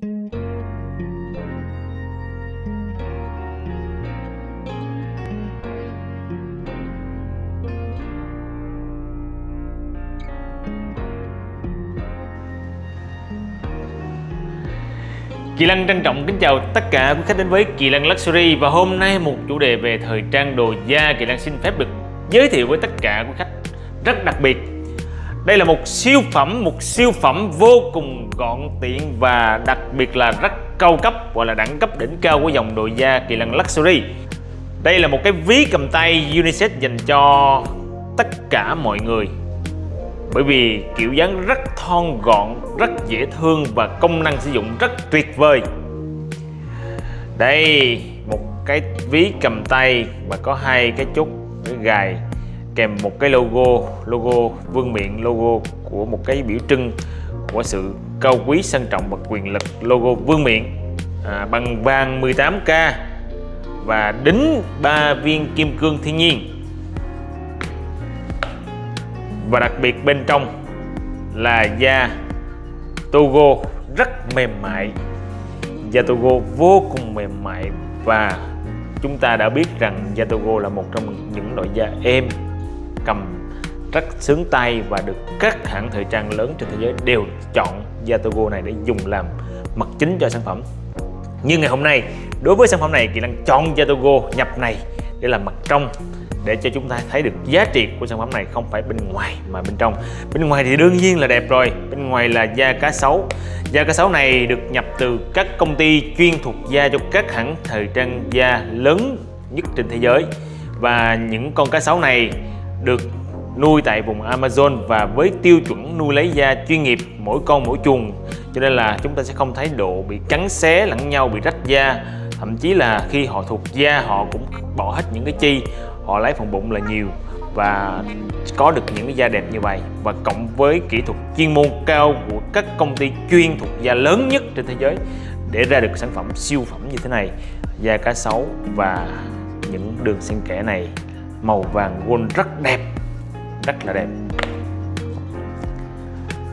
Kỳ Lăng trân trọng kính chào tất cả quý khách đến với Kỳ Lăng Luxury và hôm nay một chủ đề về thời trang đồ da. Kỳ Lăng xin phép được giới thiệu với tất cả quý khách rất đặc biệt đây là một siêu phẩm, một siêu phẩm vô cùng gọn tiện và đặc biệt là rất cao cấp gọi là đẳng cấp đỉnh cao của dòng đồ da Kỳ Lân Luxury. Đây là một cái ví cầm tay unisex dành cho tất cả mọi người. Bởi vì kiểu dáng rất thon gọn, rất dễ thương và công năng sử dụng rất tuyệt vời. Đây một cái ví cầm tay và có hai cái chốt cái gài kèm một cái logo logo vương miện logo của một cái biểu trưng của sự cao quý sang trọng và quyền lực logo vương miện à, bằng vàng 18k và đính ba viên kim cương thiên nhiên. Và đặc biệt bên trong là da Togo rất mềm mại da Togo vô cùng mềm mại và chúng ta đã biết rằng da Togo là một trong những loại da êm cầm rất sướng tay và được các hãng thời trang lớn trên thế giới đều chọn Yatogo này để dùng làm mặt chính cho sản phẩm. Như ngày hôm nay, đối với sản phẩm này Kỳ Lăng chọn Yatogo nhập này để làm mặt trong để cho chúng ta thấy được giá trị của sản phẩm này không phải bên ngoài mà bên trong. Bên ngoài thì đương nhiên là đẹp rồi, bên ngoài là da cá sấu. Da cá sấu này được nhập từ các công ty chuyên thuộc da cho các hãng thời trang da lớn nhất trên thế giới. Và những con cá sấu này được nuôi tại vùng Amazon và với tiêu chuẩn nuôi lấy da chuyên nghiệp, mỗi con mỗi chuồng. Cho nên là chúng ta sẽ không thấy độ bị cắn xé lẫn nhau, bị rách da. Thậm chí là khi họ thuộc da, họ cũng bỏ hết những cái chi, họ lấy phần bụng là nhiều và có được những cái da đẹp như vậy. Và cộng với kỹ thuật chuyên môn cao của các công ty chuyên thuộc da lớn nhất trên thế giới để ra được sản phẩm siêu phẩm như thế này, da cá sấu và những đường xen kẽ này màu vàng gold rất đẹp, rất là đẹp.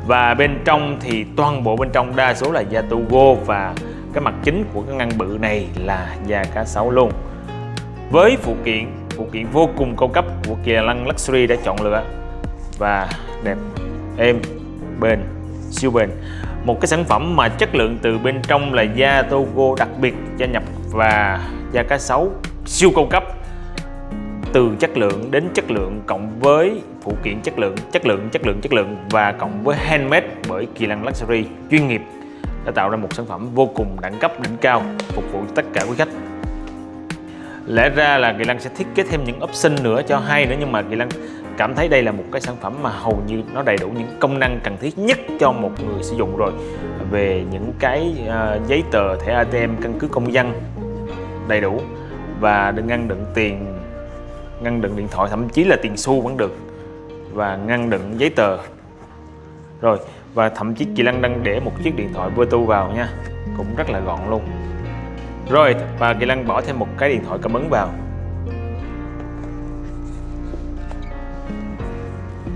Và bên trong thì toàn bộ bên trong đa số là da Togo và cái mặt chính của cái ngăn bự này là da cá sấu luôn. Với phụ kiện phụ kiện vô cùng cao cấp của Kia Lăng Luxury đã chọn lựa. Và đẹp, êm, bền, siêu bền. Một cái sản phẩm mà chất lượng từ bên trong là da Togo đặc biệt gia nhập và da cá sấu siêu cao cấp từ chất lượng đến chất lượng cộng với phụ kiện chất lượng chất lượng chất lượng chất lượng và cộng với handmade bởi Kỳ Lăng Luxury chuyên nghiệp đã tạo ra một sản phẩm vô cùng đẳng cấp đỉnh cao phục vụ tất cả quý khách. Lẽ ra là Kỳ Lăng sẽ thiết kế thêm những option nữa cho hay nữa nhưng mà Kỳ Lăng cảm thấy đây là một cái sản phẩm mà hầu như nó đầy đủ những công năng cần thiết nhất cho một người sử dụng rồi. Về những cái uh, giấy tờ thẻ ATM căn cứ công dân đầy đủ và đừng ngăn đựng tiền ngăn đựng điện thoại, thậm chí là tiền xu vẫn được. Và ngăn đựng giấy tờ. Rồi, và thậm chí chị Lăng đang để một chiếc điện thoại Bluetooth vào nha. Cũng rất là gọn luôn. Rồi, và Kỳ Lăng bỏ thêm một cái điện thoại cảm ứng vào.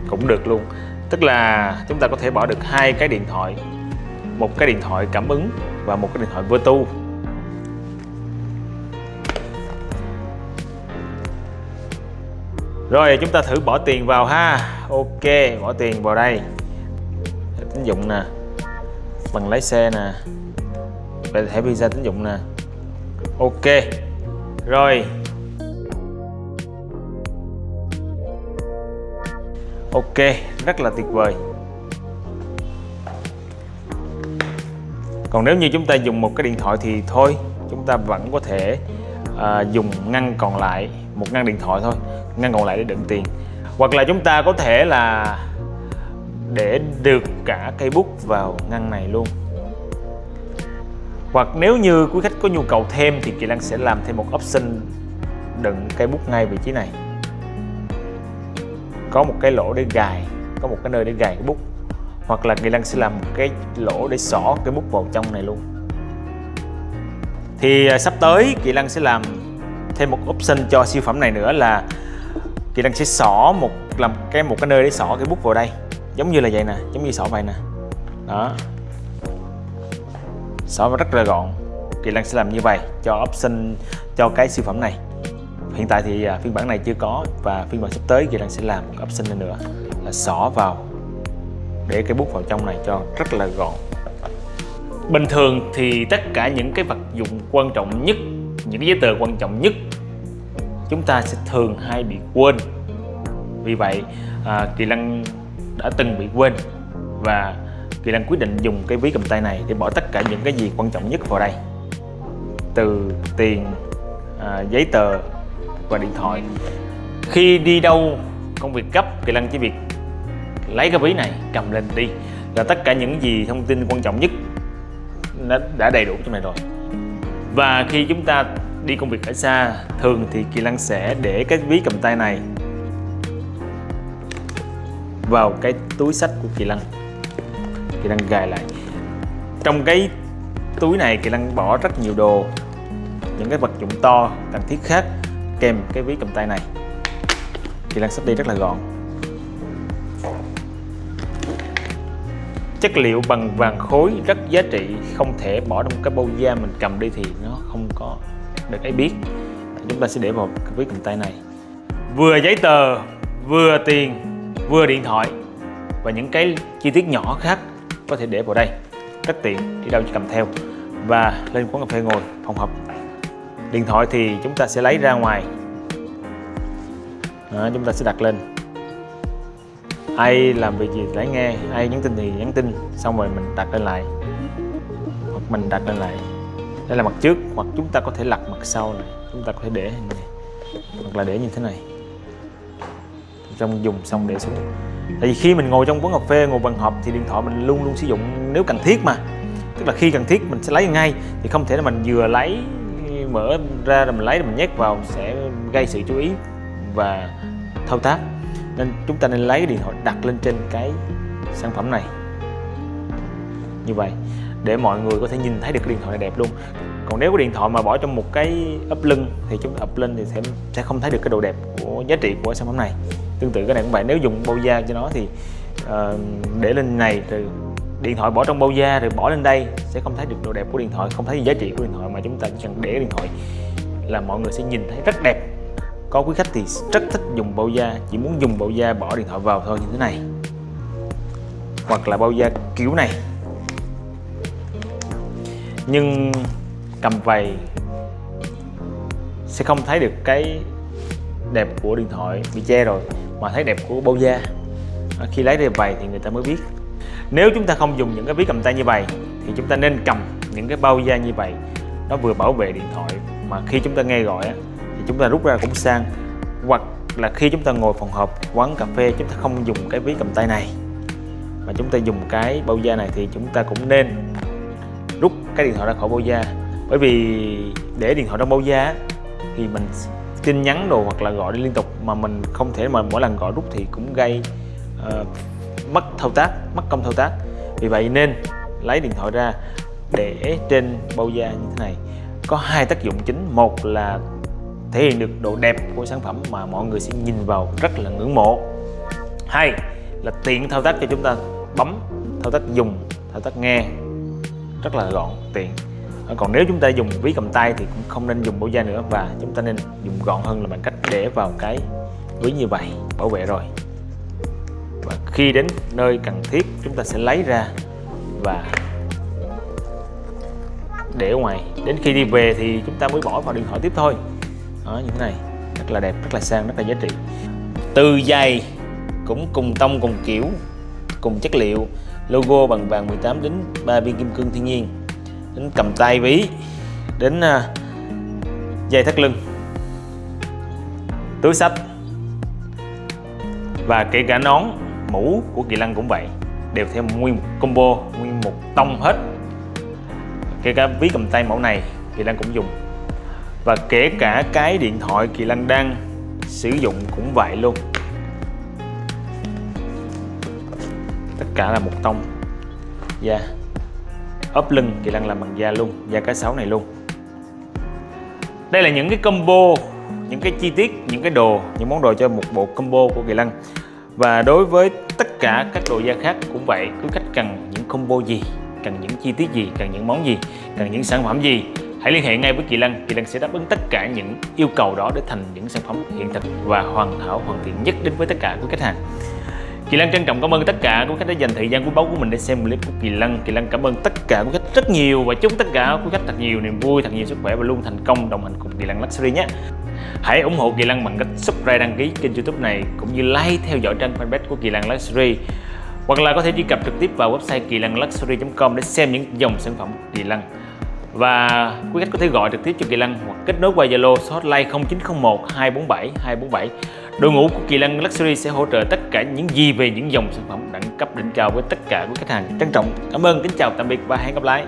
Cũng được luôn. Tức là chúng ta có thể bỏ được hai cái điện thoại. Một cái điện thoại cảm ứng và một cái điện thoại Bluetooth. Rồi chúng ta thử bỏ tiền vào ha. Ok bỏ tiền vào đây. Tín dụng nè. Bằng lái xe nè. Về thẻ visa tín dụng nè. Ok. Rồi. Ok rất là tuyệt vời. Còn nếu như chúng ta dùng một cái điện thoại thì thôi chúng ta vẫn có thể à, dùng ngăn còn lại một ngăn điện thoại thôi ngăn còn lại để đựng tiền. Hoặc là chúng ta có thể là để được cả cây bút vào ngăn này luôn. Hoặc nếu như quý khách có nhu cầu thêm thì Kỳ Lăng sẽ làm thêm một option đựng cây bút ngay vị trí này. Có một cái lỗ để gài, có một cái nơi để gài cái bút. Hoặc là Kỳ Lăng sẽ làm một cái lỗ để xỏ cái bút vào trong này luôn. Thì à, sắp tới Kỳ Lăng sẽ làm thêm một option cho siêu phẩm này nữa là Kỳ Lăng sẽ xỏ một, làm cái, một cái nơi để xỏ cái bút vào đây. Giống như là vậy nè, giống như xỏ vậy nè. Đó. Xỏ rất là gọn. Kỳ Lân sẽ làm như vậy cho option, cho cái siêu phẩm này. Hiện tại thì à, phiên bản này chưa có và phiên bản sắp tới Kỳ Lân sẽ làm một option này nữa, là xỏ vào để cái bút vào trong này cho rất là gọn. Bình thường thì tất cả những cái vật dụng quan trọng nhất, những cái giấy tờ quan trọng nhất chúng ta sẽ thường hay bị quên. Vì vậy à, Kỳ Lân đã từng bị quên và Kỳ Lân quyết định dùng cái ví cầm tay này để bỏ tất cả những cái gì quan trọng nhất vào đây. Từ tiền à, giấy tờ và điện thoại. Khi đi đâu công việc gấp Kỳ Lân chỉ việc lấy cái ví này cầm lên đi. Là tất cả những gì thông tin quan trọng nhất nó đã đầy đủ trong này rồi. Và khi chúng ta đi công việc ở xa, thường thì Kỳ Lăng sẽ để cái ví cầm tay này vào cái túi sách của Kỳ Lăng. Kỳ Lăng gài lại. Trong cái túi này, Kỳ Lăng bỏ rất nhiều đồ, những cái vật dụng to, cần thiết khác, kèm cái ví cầm tay này. Kỳ Lăng sắp đi rất là gọn. Chất liệu bằng vàng khối rất giá trị, không thể bỏ trong cái bao da mình cầm đi thì nó không có được ai biết. Chúng ta sẽ để vào cái ví cầm tay này. Vừa giấy tờ vừa tiền vừa điện thoại và những cái chi tiết nhỏ khác có thể để vào đây. Rất tiện đi đâu chỉ cầm theo. Và lên quán cà phê ngồi phòng họp. Điện thoại thì chúng ta sẽ lấy ra ngoài. Đó, chúng ta sẽ đặt lên. Ai làm việc gì lấy nghe ai nhắn tin thì nhắn tin xong rồi mình đặt lên lại. Hoặc mình đặt lên lại đây là mặt trước hoặc chúng ta có thể lật mặt sau này. Chúng ta có thể để này, hoặc là để như thế này. Trong dùng xong để xuống. Tại vì khi mình ngồi trong quán cà phê, ngồi bàn họp thì điện thoại mình luôn luôn sử dụng nếu cần thiết mà. Tức là khi cần thiết mình sẽ lấy ngay. Thì không thể là mình vừa lấy, mở ra rồi mình lấy rồi mình nhét vào sẽ gây sự chú ý và thao tác. Nên chúng ta nên lấy điện thoại đặt lên trên cái sản phẩm này như vậy để mọi người có thể nhìn thấy được cái điện thoại này đẹp luôn. Còn nếu cái điện thoại mà bỏ trong một cái ấp lưng thì chúng ta ập lên thì sẽ sẽ không thấy được cái độ đẹp của giá trị của sản phẩm này. Tương tự cái này cũng vậy nếu dùng bao da cho nó thì uh, để lên này rồi điện thoại bỏ trong bao da rồi bỏ lên đây sẽ không thấy được độ đẹp của điện thoại không thấy giá trị của điện thoại mà chúng ta chỉ cần để điện thoại là mọi người sẽ nhìn thấy rất đẹp. Có quý khách thì rất thích dùng bao da chỉ muốn dùng bao da bỏ điện thoại vào thôi như thế này. Hoặc là bao da kiểu này nhưng cầm vầy sẽ không thấy được cái đẹp của điện thoại bị che rồi, mà thấy đẹp của bao da. Ờ, khi lấy ra vầy thì người ta mới biết. Nếu chúng ta không dùng những cái ví cầm tay như vậy, thì chúng ta nên cầm những cái bao da như vậy. Nó vừa bảo vệ điện thoại, mà khi chúng ta nghe gọi thì chúng ta rút ra cũng sang. Hoặc là khi chúng ta ngồi phòng họp, quán cà phê, chúng ta không dùng cái ví cầm tay này. Mà chúng ta dùng cái bao da này thì chúng ta cũng nên rút cái điện thoại ra khỏi bao da. Bởi vì để điện thoại trong bao da thì mình tin nhắn đồ hoặc là gọi đi liên tục mà mình không thể mà mỗi lần gọi rút thì cũng gây uh, mất thao tác mất công thao tác. Vì vậy nên lấy điện thoại ra để trên bao da như thế này. Có hai tác dụng chính. Một là thể hiện được độ đẹp của sản phẩm mà mọi người sẽ nhìn vào rất là ngưỡng mộ. Hai là tiện thao tác cho chúng ta bấm thao tác dùng thao tác nghe rất là gọn tiện. Ờ, còn nếu chúng ta dùng ví cầm tay thì cũng không nên dùng bao da nữa và chúng ta nên dùng gọn hơn là bằng cách để vào cái ví như vậy, bảo vệ rồi. Và khi đến nơi cần thiết, chúng ta sẽ lấy ra và để ở ngoài. Đến khi đi về thì chúng ta mới bỏ vào điện thoại tiếp thôi. Đó, như thế này. Rất là đẹp, rất là sang, rất là giá trị. Từ giày cũng cùng tông, cùng kiểu, cùng chất liệu logo bằng vàng 18 đến 3 viên kim cương thiên nhiên. Đến cầm tay ví đến à, dây thắt lưng. Túi sách và kể cả nón, mũ của kỳ lân cũng vậy, đều theo nguyên một combo, nguyên một tông hết. Kể cả ví cầm tay mẫu này, kỳ lân cũng dùng. Và kể cả cái điện thoại kỳ lân đang sử dụng cũng vậy luôn. Cả là một tông. Da yeah. ốp lưng kỳ lân làm bằng da luôn, da cá sấu này luôn. Đây là những cái combo, những cái chi tiết, những cái đồ, những món đồ cho một bộ combo của kỳ lân. Và đối với tất cả các đồ da khác cũng vậy, cứ khách cần những combo gì, cần những chi tiết gì, cần những món gì, cần những sản phẩm gì, hãy liên hệ ngay với Kỳ Lân. Kỳ Lân sẽ đáp ứng tất cả những yêu cầu đó để thành những sản phẩm hiện thực và hoàn hảo, hoàn thiện nhất đến với tất cả quý khách hàng. Kỳ Lân trân trọng cảm ơn tất cả quý khách đã dành thời gian quý báu của mình để xem clip của Kỳ Lân. Kỳ Lân cảm ơn tất cả quý khách rất nhiều và chúc tất cả quý khách thật nhiều niềm vui, thật nhiều sức khỏe và luôn thành công đồng hành cùng Kỳ Lân Luxury nhé. Hãy ủng hộ Kỳ Lân bằng cách subscribe đăng ký kênh youtube này cũng như like theo dõi trang fanpage của Kỳ Lân Luxury hoặc là có thể truy cập trực tiếp vào website kỳ lăng luxury.com để xem những dòng sản phẩm Kỳ Lân và quý khách có thể gọi trực tiếp cho Kỳ Lân hoặc kết nối qua Zalo số hotline 0901 247 247 đội ngũ của Kỳ Lân Luxury sẽ hỗ trợ tất cả những gì về những dòng sản phẩm đẳng cấp đỉnh cao với tất cả quý khách hàng trân trọng. Cảm ơn, kính chào, tạm biệt và hẹn gặp lại.